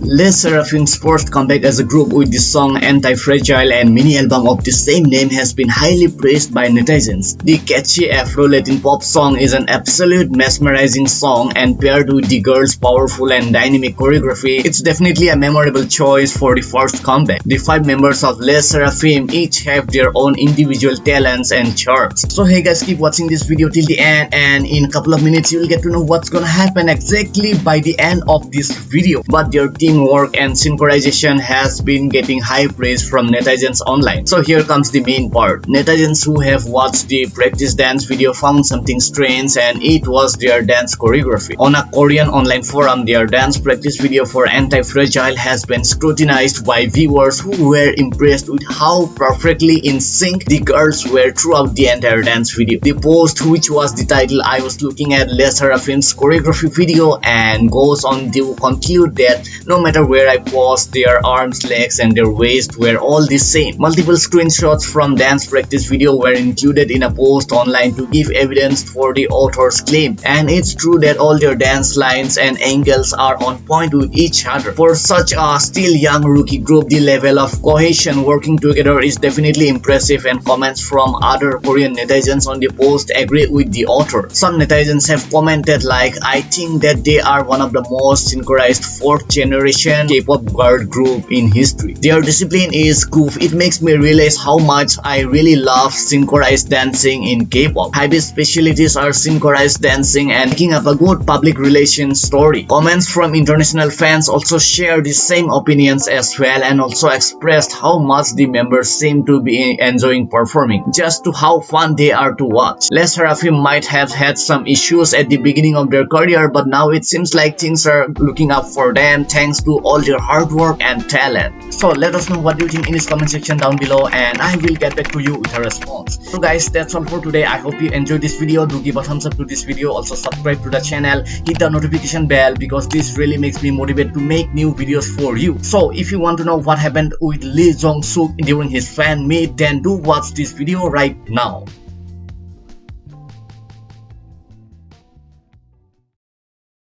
Le Sserafim's first comeback as a group with the song Anti-Fragile and mini album of the same name has been highly praised by netizens. The catchy Afro-Latin pop song is an absolute mesmerizing song and paired with the girls' powerful and dynamic choreography, it's definitely a memorable choice for the first comeback. The five members of Les Seraphim each have their own individual talents and charms. So hey guys, keep watching this video till the end and in a couple of minutes you'll get to know what's gonna happen exactly by the end of this video. But their teamwork and synchronization has been getting high praise from netizens online. So here comes the main part. Netizens who have watched the practice dance video found something strange and it was their dance choreography. On a Korean online forum, their dance practice video for Anti-Fragile has been scrutinized by viewers who were impressed with how perfectly in sync the girls were throughout the entire dance video. The post which was the title I was looking at Le Sserafim's choreography video and goes on to conclude that no matter where I post their arms, legs and their waist were all the same. Multiple screenshots from dance practice video were included in a post online to give evidence for the author's claim and it's true that all their dance lines and angles are on point with each other. For such a still young rookie group, the level of cohesion working together is definitely impressive and comments from other Korean netizens on the post agree with the author. Some netizens have commented like, I think that they are one of the most synchronized 4th generation K-pop girl group in history. Their discipline is goof. It makes me realize how much I really love synchronized dancing in K-pop. Hybe specialties are synchronized dancing and making up a good public relations story. Comments from international fans also share the same opinions as well and also expressed how much the members seem to be enjoying performing, just to how fun they are to watch. Le Sserafim might have had some issues at the beginning of their career but now it seems like things are looking up for them thanks to all their hard work and talent. So let us know what you think in this comment section down below and I will get back to you with a response. So guys that's all for today. I hope you enjoyed this video. Do give a thumbs up to this video. Also subscribe to the channel. Hit the notification bell because this really makes me motivated to make new videos for you. So if you want to know what happened with Lee Jong Suk during his fan meet then do watch this video right now.